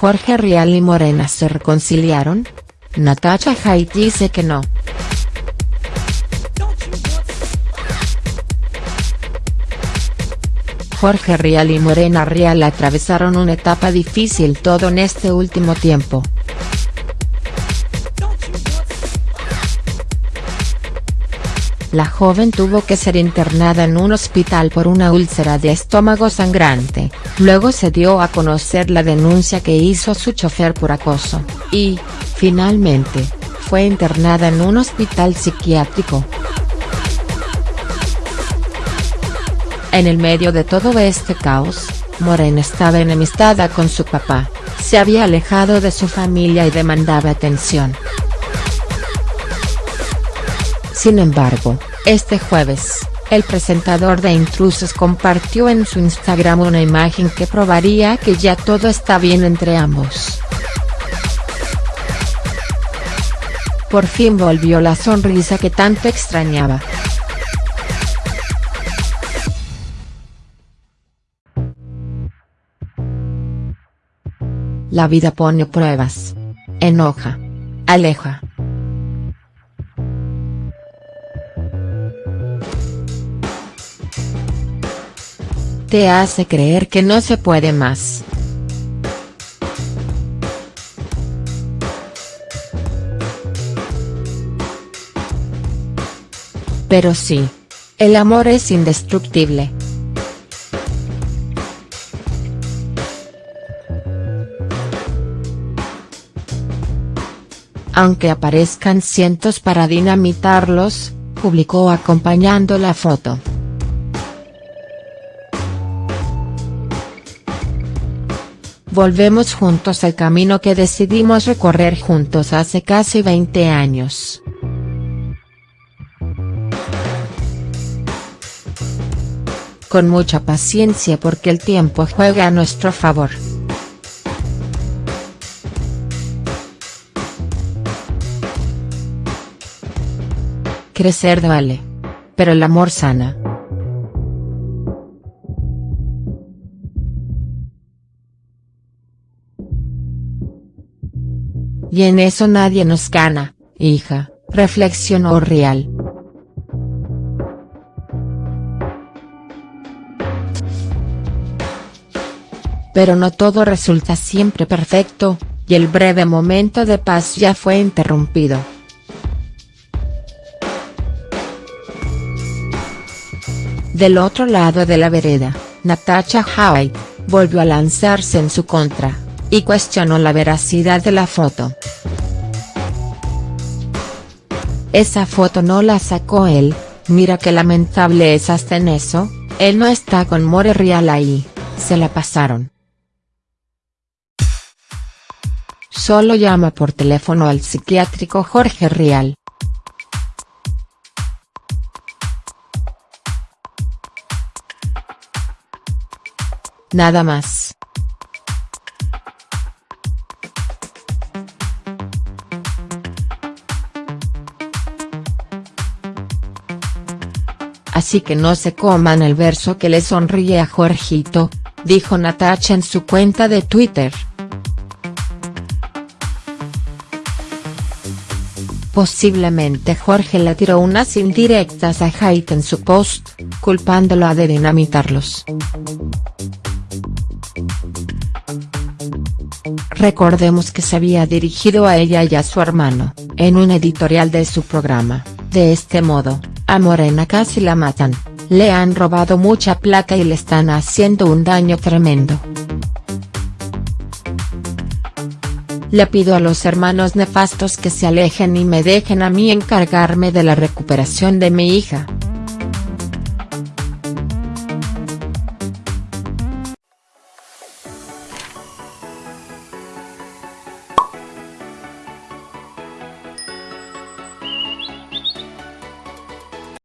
¿Jorge Rial y Morena se reconciliaron? Natacha Haidt dice que no. Jorge Rial y Morena Rial atravesaron una etapa difícil todo en este último tiempo. La joven tuvo que ser internada en un hospital por una úlcera de estómago sangrante, luego se dio a conocer la denuncia que hizo su chofer por acoso, y, finalmente, fue internada en un hospital psiquiátrico. En el medio de todo este caos, Morena estaba enemistada con su papá, se había alejado de su familia y demandaba atención. Sin embargo, este jueves, el presentador de Intrusos compartió en su Instagram una imagen que probaría que ya todo está bien entre ambos. Por fin volvió la sonrisa que tanto extrañaba. La vida pone pruebas. Enoja. Aleja. Te hace creer que no se puede más. Pero sí. El amor es indestructible. Aunque aparezcan cientos para dinamitarlos, publicó acompañando la foto. Volvemos juntos al camino que decidimos recorrer juntos hace casi 20 años. Con mucha paciencia porque el tiempo juega a nuestro favor. Crecer vale. Pero el amor sana. Y en eso nadie nos gana, hija, reflexionó Real. Pero no todo resulta siempre perfecto, y el breve momento de paz ya fue interrumpido. Del otro lado de la vereda, Natasha Haidt, volvió a lanzarse en su contra y cuestionó la veracidad de la foto. Esa foto no la sacó él, mira qué lamentable es hasta en eso, él no está con More Real ahí, se la pasaron. Solo llama por teléfono al psiquiátrico Jorge Rial. Nada más. Así que no se coman el verso que le sonríe a Jorgito, dijo Natacha en su cuenta de Twitter. Posiblemente Jorge le tiró unas indirectas a Haidt en su post, culpándolo de dinamitarlos. Recordemos que se había dirigido a ella y a su hermano, en un editorial de su programa, de este modo, a Morena casi la matan, le han robado mucha plata y le están haciendo un daño tremendo. Le pido a los hermanos nefastos que se alejen y me dejen a mí encargarme de la recuperación de mi hija.